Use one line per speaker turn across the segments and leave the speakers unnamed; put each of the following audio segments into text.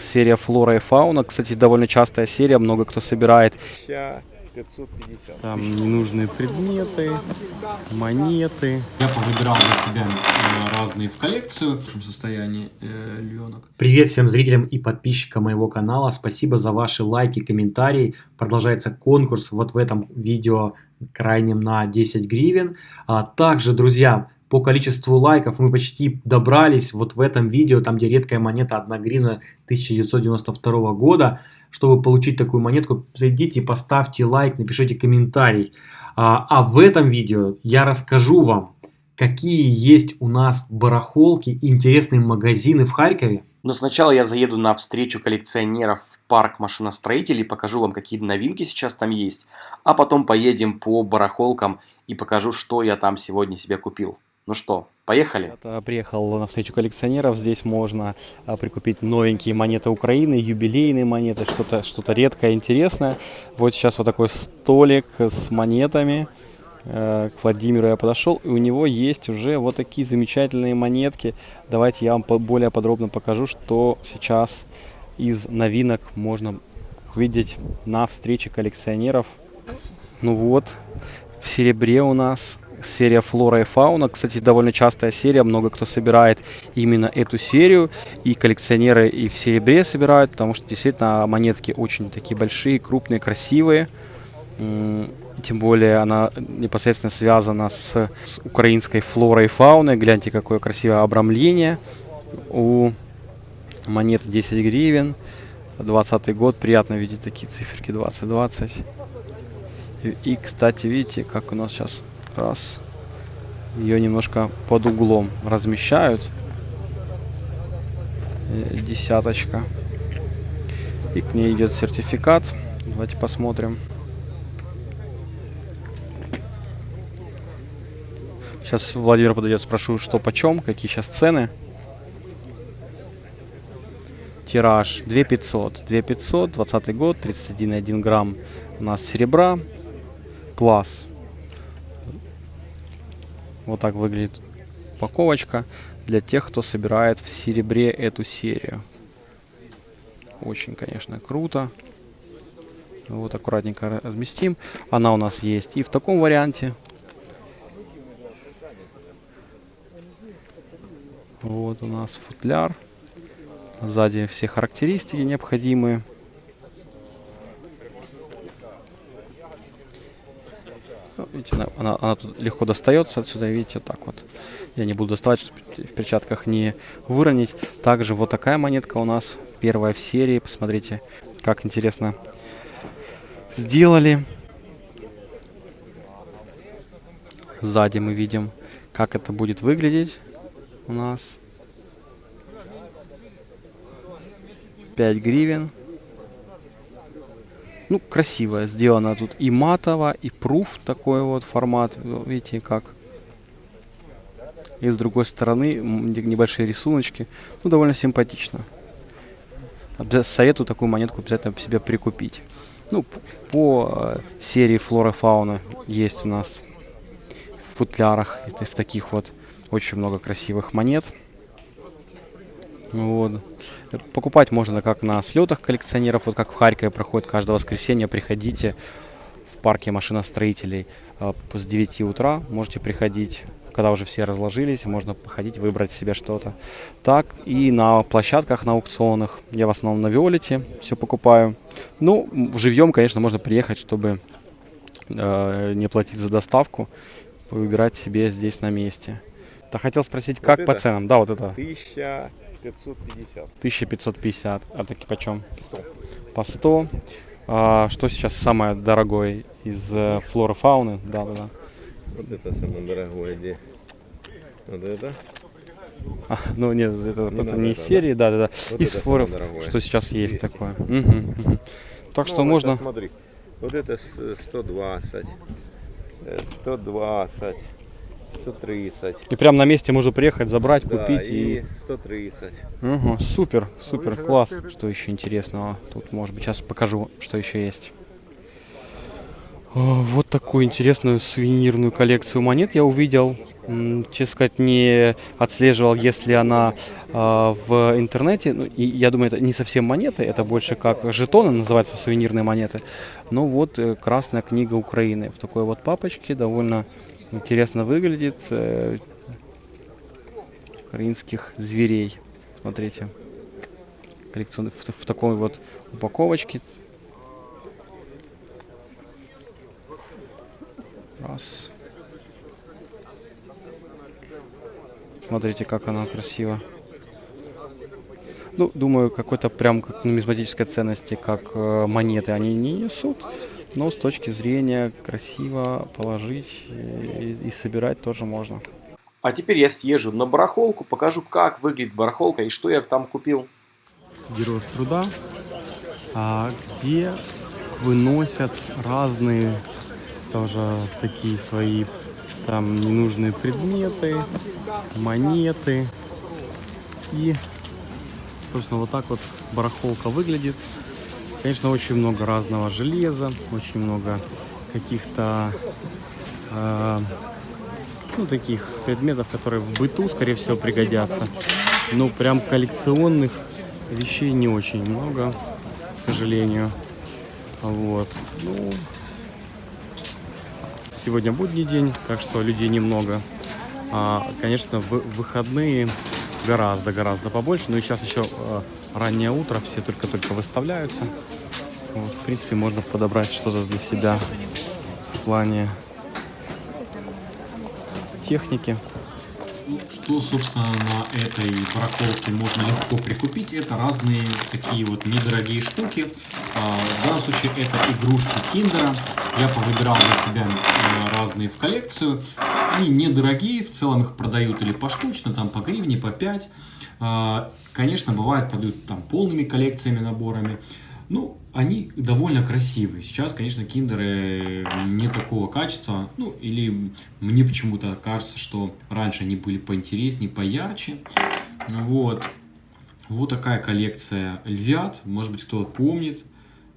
серия Флора и Фауна. Кстати, довольно частая серия, много кто собирает.
550.
Там ненужные предметы, монеты.
Я повыбирал для себя э, разные в коллекцию в хорошем состоянии э, львенок.
Привет всем зрителям и подписчикам моего канала. Спасибо за ваши лайки, комментарии. Продолжается конкурс вот в этом видео крайнем на 10 гривен. А также, друзья, по количеству лайков мы почти добрались вот в этом видео, там где редкая монета 1 гривна 1992 года. Чтобы получить такую монетку, зайдите поставьте лайк, напишите комментарий. А, а в этом видео я расскажу вам, какие есть у нас барахолки интересные магазины в Харькове.
Но сначала я заеду на встречу коллекционеров в парк машиностроителей, покажу вам, какие новинки сейчас там есть, а потом поедем по барахолкам и покажу, что я там сегодня себе купил. Ну что, поехали?
Я приехал на встречу коллекционеров. Здесь можно а, прикупить новенькие монеты Украины, юбилейные монеты, что-то что, -то, редкое, интересное. Вот сейчас вот такой столик с монетами. Э, к Владимиру я подошел, и у него есть уже вот такие замечательные монетки. Давайте я вам более подробно покажу, что сейчас из новинок можно увидеть на встрече коллекционеров. Ну вот, в серебре у нас серия Флора и Фауна. Кстати, довольно частая серия, много кто собирает именно эту серию. И коллекционеры и в серебре собирают, потому что действительно монетки очень такие большие, крупные, красивые. Тем более она непосредственно связана с, с украинской флорой и фауной. Гляньте, какое красивое обрамление. У монеты 10 гривен. 20 год. Приятно видеть такие циферки 2020. И, и, кстати, видите, как у нас сейчас раз ее немножко под углом размещают. Э, десяточка. И к ней идет сертификат. Давайте посмотрим. Сейчас Владимир подойдет, спрошу, что почем, какие сейчас цены. Тираж 2500. 2500, 20 год, 31,1 грамм у нас серебра. Класс. Вот так выглядит упаковочка для тех, кто собирает в серебре эту серию. Очень, конечно, круто. Вот аккуратненько разместим. Она у нас есть и в таком варианте. Вот у нас футляр. Сзади все характеристики необходимые. Ну, видите, она, она, она тут легко достается отсюда, видите, так вот. Я не буду доставать, чтобы в перчатках не выронить. Также вот такая монетка у нас, первая в серии. Посмотрите, как интересно сделали. Сзади мы видим, как это будет выглядеть у нас. 5 гривен. Ну, красиво сделано тут и матово, и пруф такой вот формат. Видите, как. И с другой стороны небольшие рисуночки. Ну, довольно симпатично. Советую такую монетку обязательно себе прикупить. Ну, по э, серии флора фауна есть у нас в футлярах, в таких вот очень много красивых монет. Вот. Покупать можно как на слетах коллекционеров, вот как в Харькове проходит каждое воскресенье. Приходите в парке машиностроителей э, с 9 утра. Можете приходить, когда уже все разложились, можно походить, выбрать себе что-то. Так, и на площадках, на аукционах. Я в основном на Виолете все покупаю. Ну, живьем, конечно, можно приехать, чтобы э, не платить за доставку. Выбирать себе здесь на месте. Да хотел спросить, как вот по ценам? Да, вот это.
1000 550.
1550. А таки почем?
100.
По 100. А, что сейчас самое дорогое из э, флоры фауны? Да, да, да.
Вот это самое дорогое. Где? Вот это?
А, ну нет, это, не, это не из серии, да, да, да.
Вот
из флоров, что сейчас есть такое. Угу, угу. Так ну, что можно.
Это, смотри, вот это 120, 120. 130.
И прям на месте можно приехать, забрать, да, купить
и... и 130.
Угу, супер, супер, класс. Что еще интересного? Тут, может быть, сейчас покажу, что еще есть. О, вот такую интересную сувенирную коллекцию монет я увидел. честно сказать, не отслеживал, если она а, в интернете. Ну, и я думаю, это не совсем монеты, это больше как жетоны, называются сувенирные монеты. Но вот э, Красная книга Украины в такой вот папочке, довольно интересно выглядит. э, Украинских зверей. Смотрите. Коллекционный в, в такой вот упаковочке. Раз. Смотрите, как она красиво. Ну, думаю, какой-то прям как нумизматической ценности, как э, монеты они не несут. Но с точки зрения красиво положить и, и собирать тоже можно.
А теперь я съезжу на барахолку, покажу, как выглядит барахолка и что я там купил.
Героев труда, а, где выносят разные тоже такие свои там ненужные предметы, монеты. И, собственно, вот так вот барахолка выглядит. Конечно, очень много разного железа, очень много каких-то э, ну, таких предметов, которые в быту, скорее всего, пригодятся. Но прям коллекционных вещей не очень много, к сожалению. Вот. Ну, сегодня будний день, так что людей немного. А, конечно, в выходные гораздо-гораздо побольше. Ну и сейчас еще э, раннее утро, все только-только выставляются. Вот, в принципе, можно подобрать что-то для себя в плане техники.
Что, собственно, на этой барахолке можно легко прикупить, это разные такие вот недорогие штуки. А, В данном случае это игрушки Киндера. Я повыбирал для себя э, разные в коллекцию. Они недорогие, в целом их продают или поштучно, там по гривне, по 5. А, Конечно, бывает, продают там полными коллекциями, наборами. Ну, они довольно красивые. Сейчас, конечно, киндеры не такого качества. Ну, или мне почему-то кажется, что раньше они были поинтереснее, поярче. Вот. Вот такая коллекция львят. Может быть, кто помнит.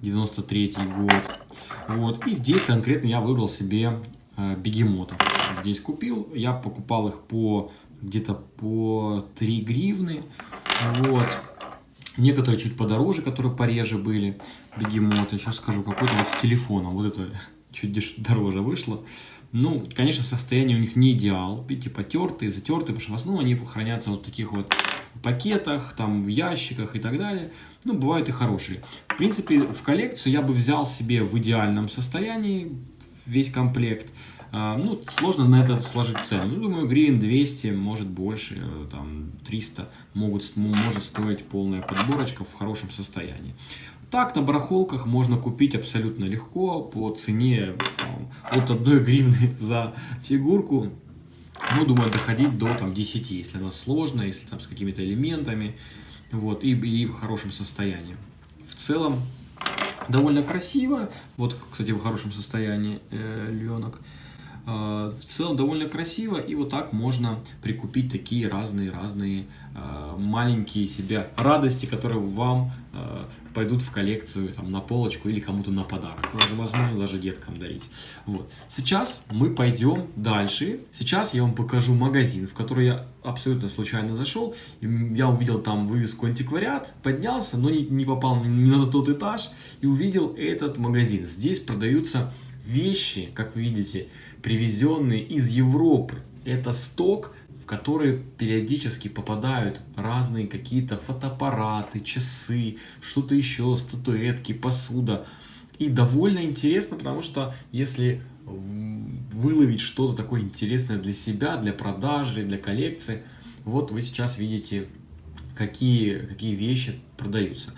93 год. Вот. И здесь конкретно я выбрал себе э, бегемотов. Здесь купил. Я покупал их по где-то по 3 гривны. Вот. Некоторые чуть подороже, которые пореже были, бегемоты. Сейчас скажу, какой-то вот с телефоном. Вот это чуть дороже вышло. Ну, конечно, состояние у них не идеал. Видите, потертые, затертые, потому что в основном они хранятся вот в таких вот пакетах, там, в ящиках и так далее. Ну, бывают и хорошие. В принципе, в коллекцию я бы взял себе в идеальном состоянии весь комплект. А, Ну, сложно на это сложить цену. Ну, думаю, гривен 200, может больше, э, там 300 могут, может стоить полная подборочка в хорошем состоянии. Так, на барахолках можно купить абсолютно легко по цене там, от 1 гривны за фигурку. Ну, думаю, доходить до там, 10, если она сложная, если там с какими-то элементами. Вот, и, и в хорошем состоянии. В целом, довольно красиво. Вот, кстати, в хорошем состоянии э, львенок. В целом довольно красиво, и вот так можно прикупить такие разные-разные э, маленькие себе радости, которые вам э, пойдут в коллекцию, там, на полочку или кому-то на подарок. Возможно, даже деткам дарить. Вот. Сейчас мы пойдем дальше. Сейчас я вам покажу магазин, в который я абсолютно случайно зашел. Я увидел там вывеску антиквариат, поднялся, но не, не попал ни на тот этаж и увидел этот магазин. Здесь продаются вещи, как вы видите, привезенные из Европы. Это сток, в который периодически попадают разные какие-то фотоаппараты, часы, что-то еще, статуэтки, посуда. И довольно интересно, потому что если выловить что-то такое интересное для себя, для продажи, для коллекции, вот вы сейчас видите, какие, какие вещи продаются.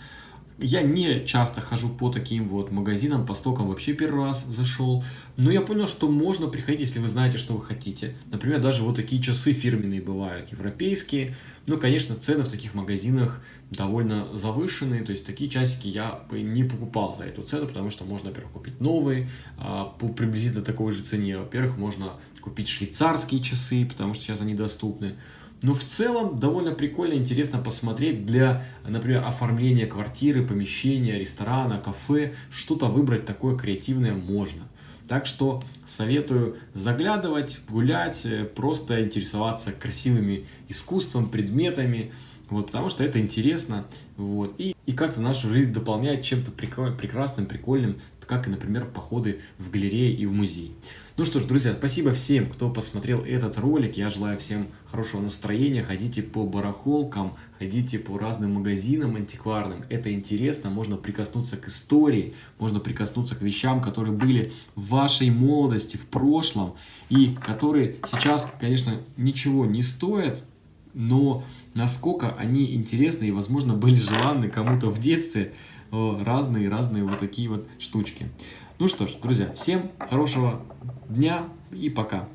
Я не часто хожу по таким вот магазинам, по стокам вообще первый раз зашел. Но я понял, что можно приходить, если вы знаете, что вы хотите. Например, даже вот такие часы фирменные бывают, европейские. Ну, конечно, цены в таких магазинах довольно завышенные. То есть такие часики я бы не покупал за эту цену, потому что можно, во-первых, купить новые а, по приблизительно такой же цене. Во-первых, можно купить швейцарские часы, потому что сейчас они доступны. Но в целом довольно прикольно, интересно посмотреть для, например, оформления квартиры, помещения, ресторана, кафе. Что-то выбрать такое креативное можно. Так что советую заглядывать, гулять, э, просто интересоваться красивыми искусством, предметами, вот, потому что это интересно, вот, и, и как-то нашу жизнь дополняет чем-то прекрасным, прикольным, как и, например, походы в галереи и в музей. Ну что ж, друзья, спасибо всем, кто посмотрел этот ролик. Я желаю всем хорошего настроения. Ходите по барахолкам, ходите по разным магазинам антикварным. Это интересно, можно прикоснуться к истории, можно прикоснуться к вещам, которые были в вашей молодости, в прошлом, и которые сейчас, конечно, ничего не стоят, но насколько они интересны и, возможно, были желанны кому-то в детстве, разные-разные вот такие вот штучки. Ну что ж, друзья, всем хорошего дня и пока.